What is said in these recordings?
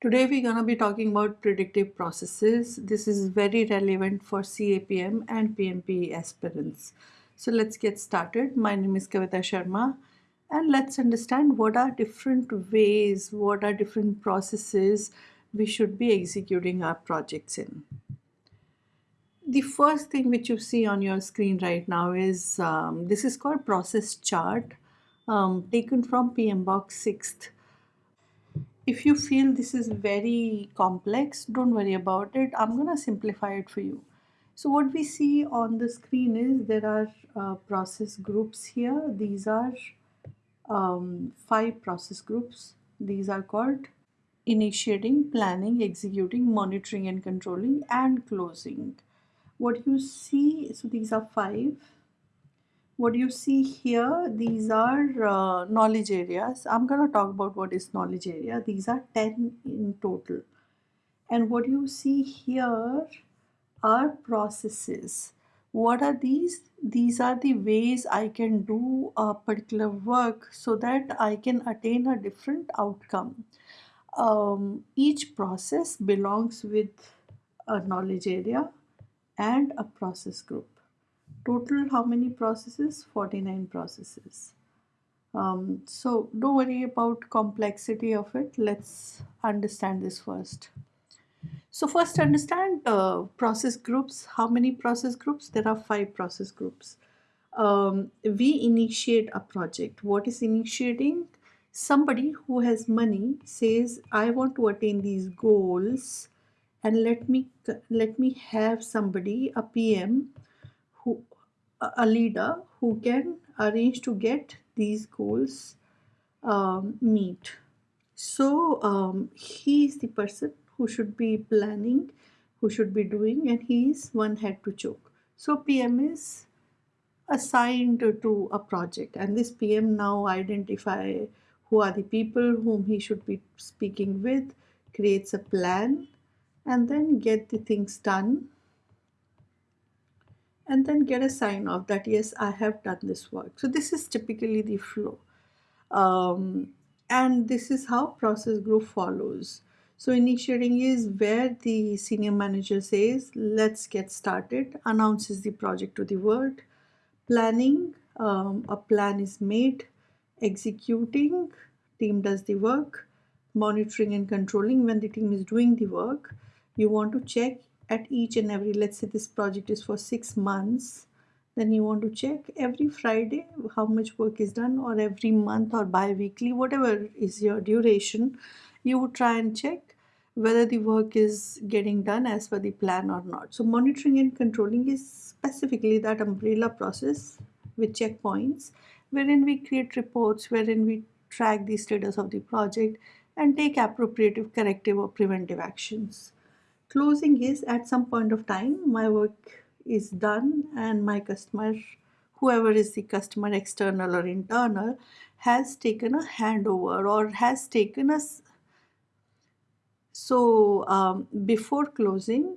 Today we're going to be talking about predictive processes. This is very relevant for CAPM and PMP aspirants. So let's get started. My name is Kavita Sharma and let's understand what are different ways, what are different processes we should be executing our projects in. The first thing which you see on your screen right now is um, this is called process chart um, taken from PMBOK 6th if you feel this is very complex, don't worry about it. I'm to simplify it for you. So what we see on the screen is there are uh, process groups here. These are um, five process groups. These are called initiating, planning, executing, monitoring and controlling and closing. What you see, so these are five what you see here these are uh, knowledge areas. I'm going to talk about what is knowledge area. These are 10 in total. And what you see here are processes. What are these? These are the ways i can do a particular work so that i can attain a different outcome. Um, each process belongs with a knowledge area and a process group total how many processes? 49 processes. Um, so don't worry about complexity of it. Let's understand this first. So first understand uh, process groups. How many process groups? There are five process groups. Um, we initiate a project. What is initiating? Somebody who has money says i want to attain these goals and let me let me have somebody a pm a leader who can arrange to get these goals um, meet. So um, he is the person who should be planning, who should be doing, and he is one head to choke. So PM is assigned to a project, and this PM now identify who are the people whom he should be speaking with, creates a plan, and then get the things done and then get a sign off that yes I have done this work. So this is typically the flow. Um, and this is how process group follows. So initiating is where the senior manager says let's get started announces the project to the world. Planning um, a plan is made. Executing team does the work. Monitoring and controlling when the team is doing the work. You want to check at each and every let's say this project is for six months then you want to check every Friday how much work is done or every month or bi-weekly whatever is your duration you would try and check whether the work is getting done as per the plan or not. So monitoring and controlling is specifically that umbrella process with checkpoints wherein we create reports wherein we track the status of the project and take appropriate corrective or preventive actions Closing is at some point of time my work is done and my customer, whoever is the customer external or internal, has taken a handover or has taken a so um, before closing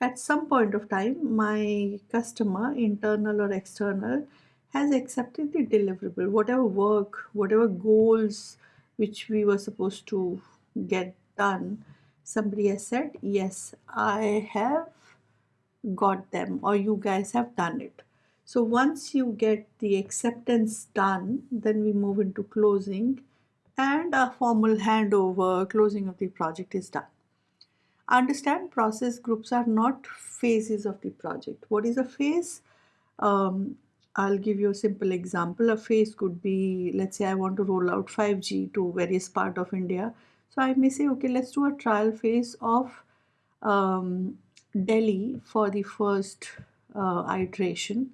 at some point of time my customer internal or external has accepted the deliverable. Whatever work whatever goals which we were supposed to get done somebody has said yes I have got them or you guys have done it so once you get the acceptance done then we move into closing and a formal handover closing of the project is done understand process groups are not phases of the project what is a phase um, I'll give you a simple example. A phase could be, let's say I want to roll out 5G to various part of India. So I may say, okay, let's do a trial phase of um, Delhi for the first uh, iteration.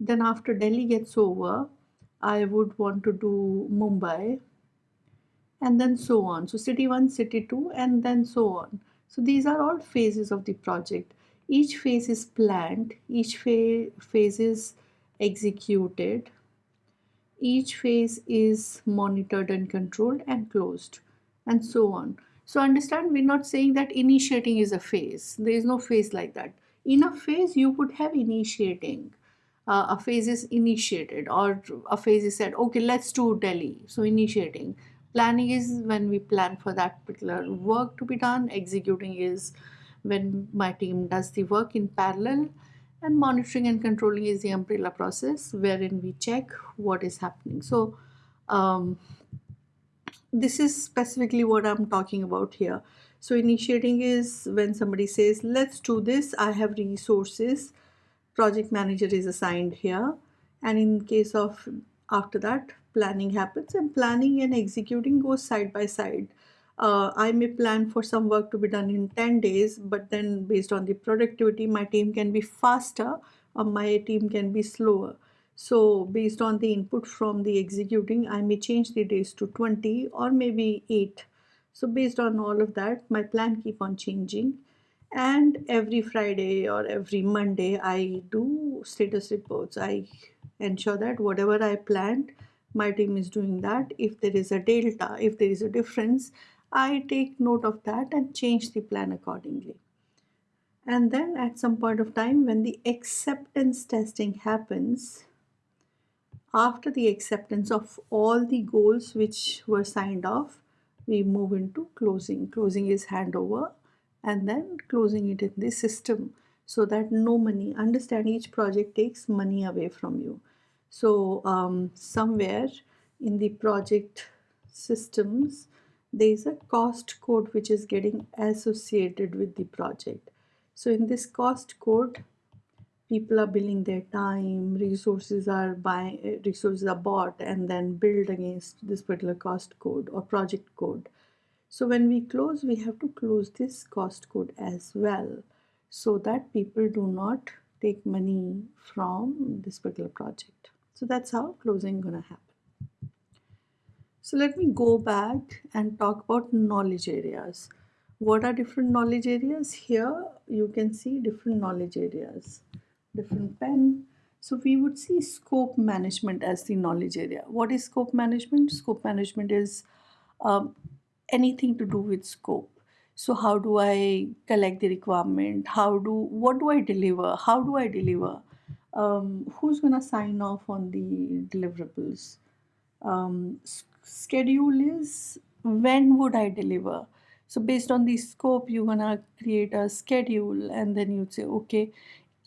Then after Delhi gets over, I would want to do Mumbai and then so on. So city 1, city 2 and then so on. So these are all phases of the project. Each phase is planned, each fa phase is executed, each phase is monitored and controlled and closed and so on. So understand we're not saying that initiating is a phase. There is no phase like that. In a phase you would have initiating. Uh, a phase is initiated or a phase is said okay let's do Delhi so initiating planning is when we plan for that particular work to be done executing is when my team does the work in parallel and monitoring and controlling is the umbrella process wherein we check what is happening so um, this is specifically what i'm talking about here. So initiating is when somebody says let's do this. I have resources. Project manager is assigned here. And in case of after that planning happens and planning and executing goes side by side. Uh, I may plan for some work to be done in 10 days, but then based on the productivity, my team can be faster or my team can be slower. So based on the input from the executing, I may change the days to 20 or maybe 8. So based on all of that, my plan keep on changing. And every Friday or every Monday, I do status reports. I ensure that whatever I planned, my team is doing that. If there is a delta, if there is a difference, I take note of that and change the plan accordingly. And then at some point of time when the acceptance testing happens, after the acceptance of all the goals which were signed off, we move into closing. Closing is handover and then closing it in the system so that no money, understand each project takes money away from you. So um, somewhere in the project systems, there is a cost code which is getting associated with the project. So in this cost code, people are billing their time, resources are buying, eh, resources are bought and then billed against this particular cost code or project code. So when we close, we have to close this cost code as well so that people do not take money from this particular project. So that's how closing gonna happen. So let me go back and talk about knowledge areas. What are different knowledge areas? Here you can see different knowledge areas, different pen. So we would see scope management as the knowledge area. What is scope management? Scope management is um, anything to do with scope. So how do I collect the requirement? How do, what do I deliver? How do I deliver? Um, who's gonna sign off on the deliverables? Um, schedule is when would I deliver? So based on the scope, you're gonna create a schedule and then you'd say, okay,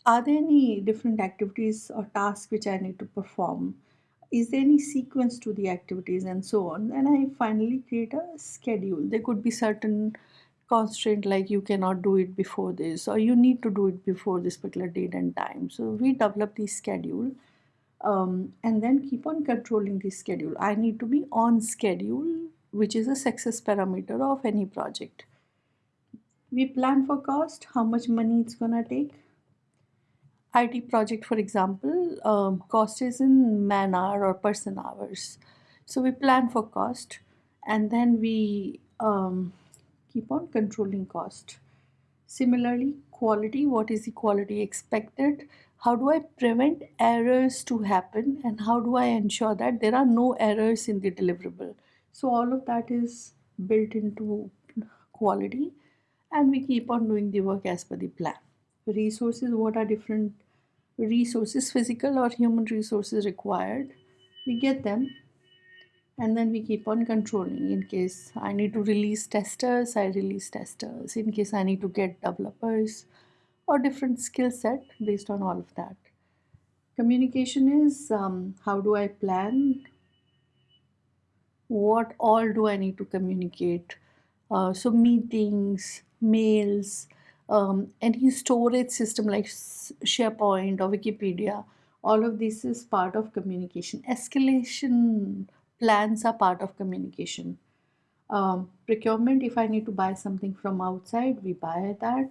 are there any different activities or tasks which I need to perform? Is there any sequence to the activities and so on? And I finally create a schedule. There could be certain constraint like you cannot do it before this or you need to do it before this particular date and time. So we develop the schedule um, and then keep on controlling the schedule. I need to be on schedule, which is a success parameter of any project. We plan for cost, how much money it's gonna take. IT project, for example, um, cost is in man hour or person hours. So we plan for cost and then we um, keep on controlling cost. Similarly, quality, what is the quality expected? how do I prevent errors to happen and how do I ensure that there are no errors in the deliverable. So all of that is built into quality and we keep on doing the work as per the plan. Resources, what are different resources, physical or human resources required. We get them and then we keep on controlling in case I need to release testers, I release testers. In case I need to get developers, or different skill set based on all of that. Communication is um, how do I plan? What all do I need to communicate? Uh, so meetings, mails, um, any storage system like SharePoint or Wikipedia, all of this is part of communication. Escalation plans are part of communication. Um, procurement, if I need to buy something from outside, we buy that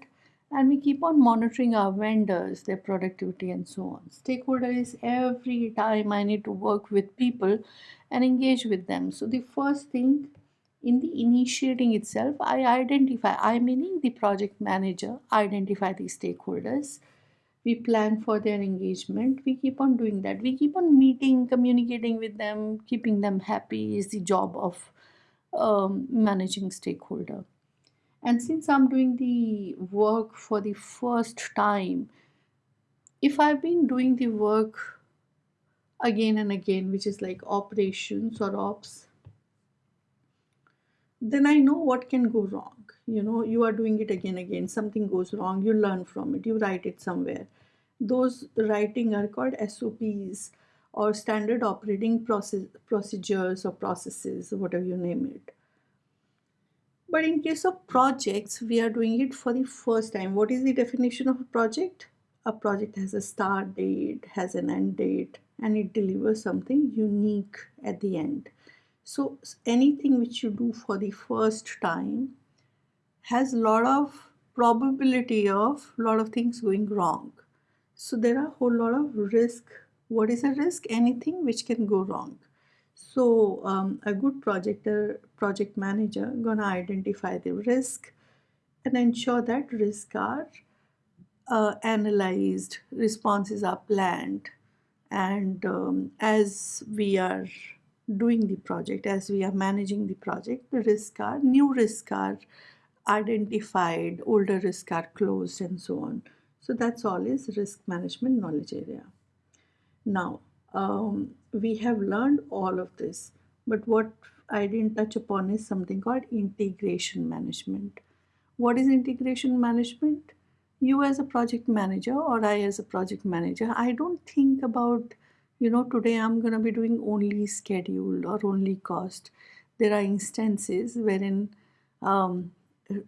and we keep on monitoring our vendors, their productivity and so on. Stakeholder is every time I need to work with people and engage with them. So the first thing in the initiating itself, I identify, I meaning the project manager, identify the stakeholders. We plan for their engagement. We keep on doing that. We keep on meeting, communicating with them, keeping them happy is the job of um, managing stakeholder. And since I'm doing the work for the first time, if I've been doing the work again and again, which is like operations or ops, then I know what can go wrong. You know, you are doing it again, again, something goes wrong, you learn from it, you write it somewhere. Those writing are called SOPs or standard operating process, procedures or processes, whatever you name it. But in case of projects, we are doing it for the first time. What is the definition of a project? A project has a start date, has an end date, and it delivers something unique at the end. So anything which you do for the first time has a lot of probability of a lot of things going wrong. So there are a whole lot of risk. What is a risk? Anything which can go wrong. So um, a good projector, project manager gonna identify the risk and ensure that risks are uh, analyzed, responses are planned, and um, as we are doing the project, as we are managing the project, the risks are, new risks are identified, older risks are closed and so on. So that's all is risk management knowledge area. Now, um, we have learned all of this, but what I didn't touch upon is something called integration management. What is integration management? You as a project manager or I as a project manager, I don't think about, you know, today I'm going to be doing only schedule or only cost. There are instances wherein um,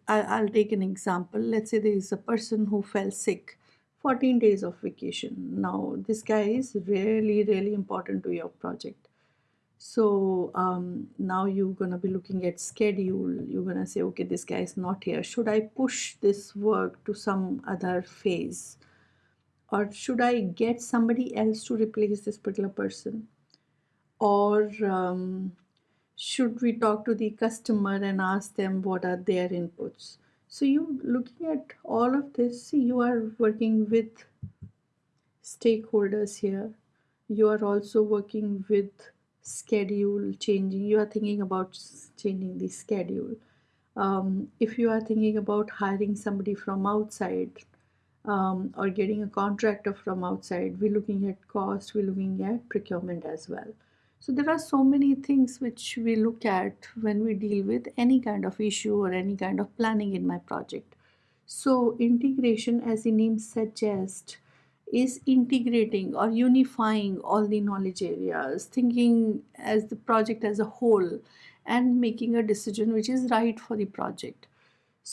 I'll take an example. Let's say there is a person who fell sick 14 days of vacation. Now, this guy is really, really important to your project. So um, now you're to be looking at schedule. You're to say, okay, this guy is not here. Should I push this work to some other phase? Or should I get somebody else to replace this particular person? Or um, should we talk to the customer and ask them what are their inputs? So you looking at all of this, you are working with stakeholders here. You are also working with schedule changing. You are thinking about changing the schedule. Um, if you are thinking about hiring somebody from outside um, or getting a contractor from outside, we're looking at cost, we're looking at procurement as well. So there are so many things which we look at when we deal with any kind of issue or any kind of planning in my project. So integration as the name suggests is integrating or unifying all the knowledge areas, thinking as the project as a whole and making a decision which is right for the project.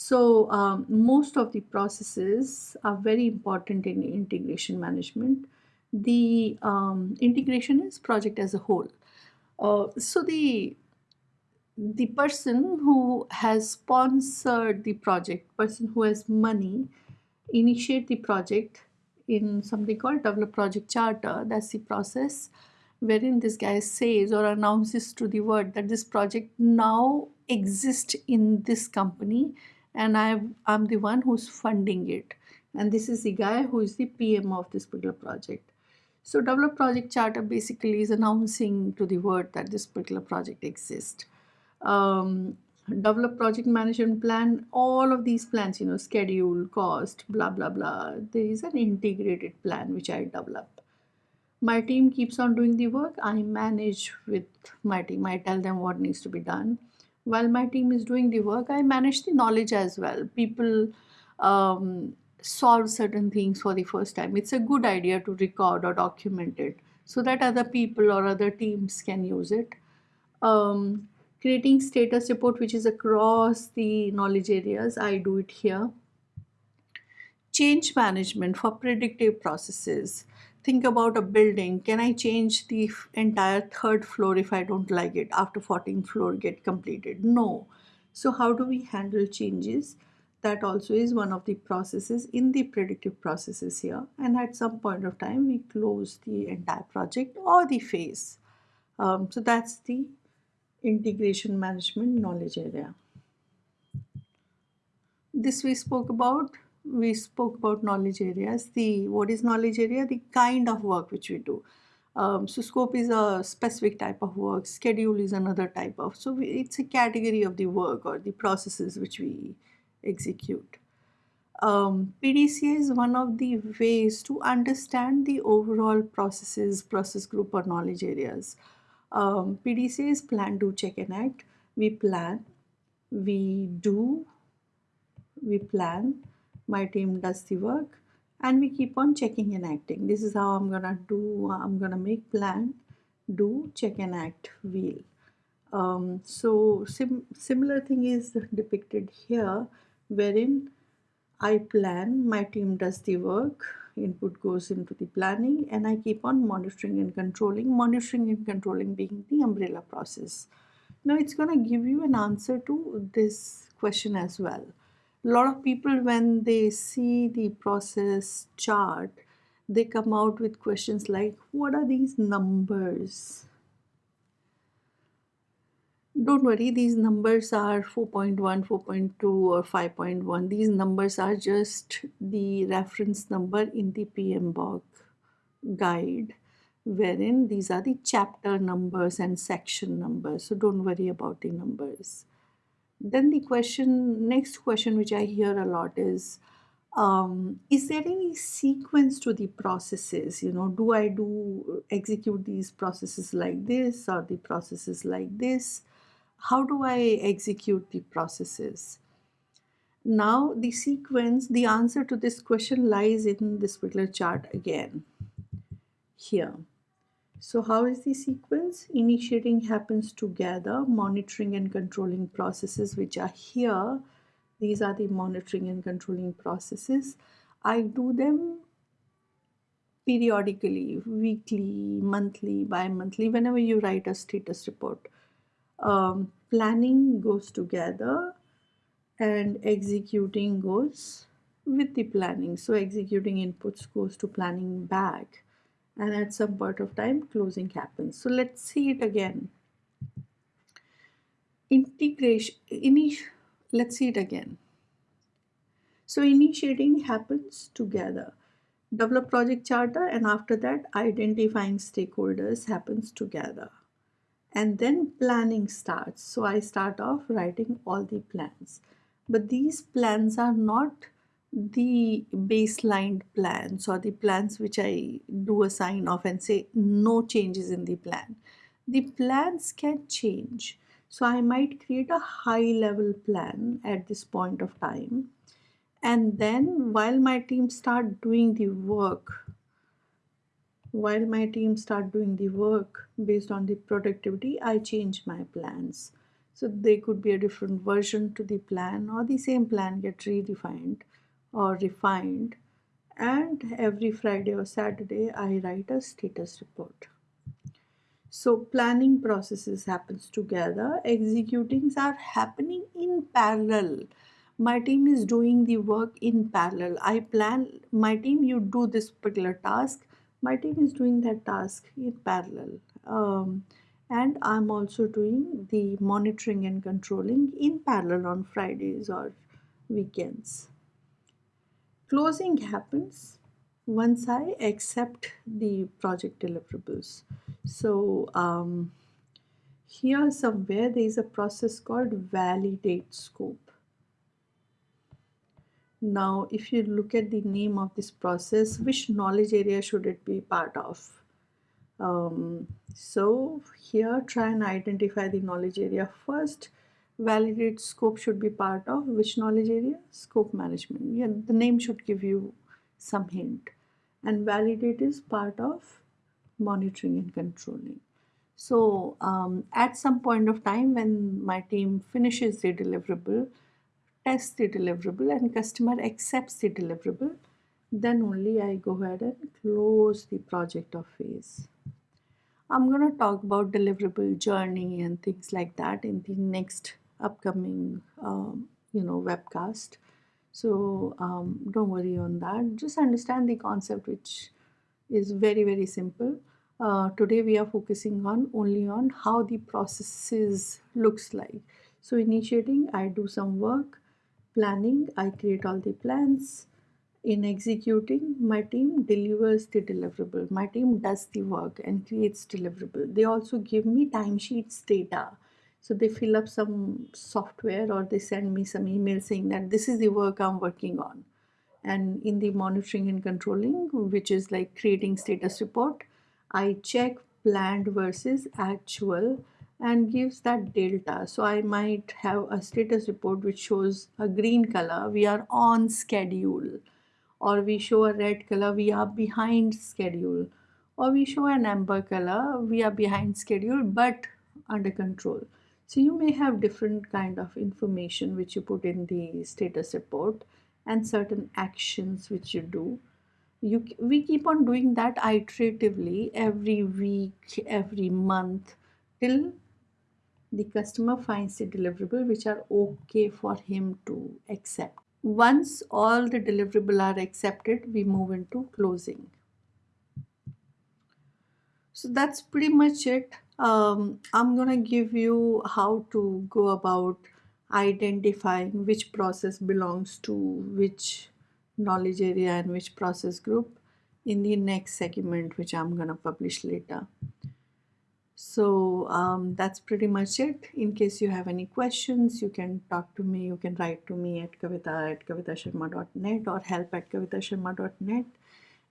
So um, most of the processes are very important in integration management. The um, integration is project as a whole. Uh, so the the person who has sponsored the project, person who has money, initiate the project in something called develop project charter. That's the process wherein this guy says or announces to the world that this project now exists in this company and i I'm the one who's funding it. And this is the guy who is the PM of this particular project. So develop project charter basically is announcing to the world that this particular project exists. Um, develop project management plan, all of these plans, you know, schedule, cost, blah, blah, blah. There is an integrated plan which I develop. My team keeps on doing the work. I manage with my team. I tell them what needs to be done. While my team is doing the work, I manage the knowledge as well. People um, solve certain things for the first time, it's a good idea to record or document it so that other people or other teams can use it. Um, creating status report which is across the knowledge areas, I do it here. Change management for predictive processes. Think about a building. Can I change the entire third floor if I don't like it after 14th floor get completed? No. So how do we handle changes? that also is one of the processes in the predictive processes here and at some point of time we close the entire project or the phase um, so that's the integration management knowledge area this we spoke about we spoke about knowledge areas the what is knowledge area the kind of work which we do um, so scope is a specific type of work schedule is another type of so we, it's a category of the work or the processes which we execute. Um, PDCA is one of the ways to understand the overall processes, process group or knowledge areas. Um, PDCA is plan, do, check and act. We plan, we do, we plan, my team does the work, and we keep on checking and acting. This is how I'm gonna do, I'm gonna make plan, do, check and act wheel. Um, so sim similar thing is depicted here wherein I plan, my team does the work, input goes into the planning and I keep on monitoring and controlling, monitoring and controlling being the umbrella process. Now it's going to give you an answer to this question as well. Lot of people when they see the process chart, they come out with questions like, what are these numbers? don't worry these numbers are 4.1 4.2 or 5.1 these numbers are just the reference number in the PMBOK guide wherein these are the chapter numbers and section numbers. So don't worry about the numbers then the question next question which I hear a lot is um, is there any sequence to the processes you know do I do execute these processes like this or the processes like this how do I execute the processes? Now the sequence, the answer to this question lies in this particular chart again, here. So how is the sequence? Initiating happens together, monitoring and controlling processes which are here. These are the monitoring and controlling processes. I do them periodically, weekly, monthly, bi-monthly, whenever you write a status report um, planning goes together and executing goes with the planning. So executing inputs goes to planning back and at some point of time closing happens. So let's see it again. Integration, let's see it again. So initiating happens together. Develop project charter and after that identifying stakeholders happens together and then planning starts. So I start off writing all the plans. But these plans are not the baseline plans or the plans which I do a sign off and say no changes in the plan. The plans can change. So I might create a high level plan at this point of time. And then while my team start doing the work while my team start doing the work based on the productivity, I change my plans. So they could be a different version to the plan or the same plan get redefined or refined. And every Friday or Saturday, I write a status report. So planning processes happens together. Executings are happening in parallel. My team is doing the work in parallel. I plan, my team, you do this particular task my team is doing that task in parallel um, and I'm also doing the monitoring and controlling in parallel on Fridays or weekends. Closing happens once I accept the project deliverables. So um, here somewhere there is a process called validate scope. Now, if you look at the name of this process, which knowledge area should it be part of? Um, so here try and identify the knowledge area first. Validate scope should be part of which knowledge area? Scope management. Yeah, the name should give you some hint. And validate is part of monitoring and controlling. So um, at some point of time when my team finishes the deliverable, tests the deliverable and customer accepts the deliverable, then only I go ahead and close the project or phase. I'm going to talk about deliverable journey and things like that in the next upcoming, um, you know, webcast. So um, don't worry on that. Just understand the concept, which is very, very simple. Uh, today we are focusing on only on how the processes looks like. So initiating, I do some work planning, I create all the plans. In executing, my team delivers the deliverable. My team does the work and creates deliverable. They also give me timesheets data. So they fill up some software or they send me some email saying that this is the work I'm working on. And in the monitoring and controlling, which is like creating status report, I check planned versus actual and gives that delta. So I might have a status report which shows a green color, we are on schedule, or we show a red color, we are behind schedule, or we show an amber color, we are behind schedule but under control. So you may have different kind of information which you put in the status report and certain actions which you do. You, we keep on doing that iteratively every week, every month till the customer finds the deliverable which are okay for him to accept. Once all the deliverable are accepted, we move into closing. So that's pretty much it. Um, I'm gonna give you how to go about identifying which process belongs to which knowledge area and which process group in the next segment which I'm gonna publish later. So um, that's pretty much it. In case you have any questions, you can talk to me. You can write to me at kavita at kavitasharma.net or help at kavitasharma.net.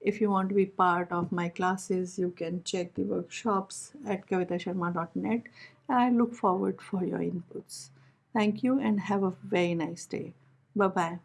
If you want to be part of my classes, you can check the workshops at kavitasharma.net. And I look forward for your inputs. Thank you and have a very nice day. Bye-bye.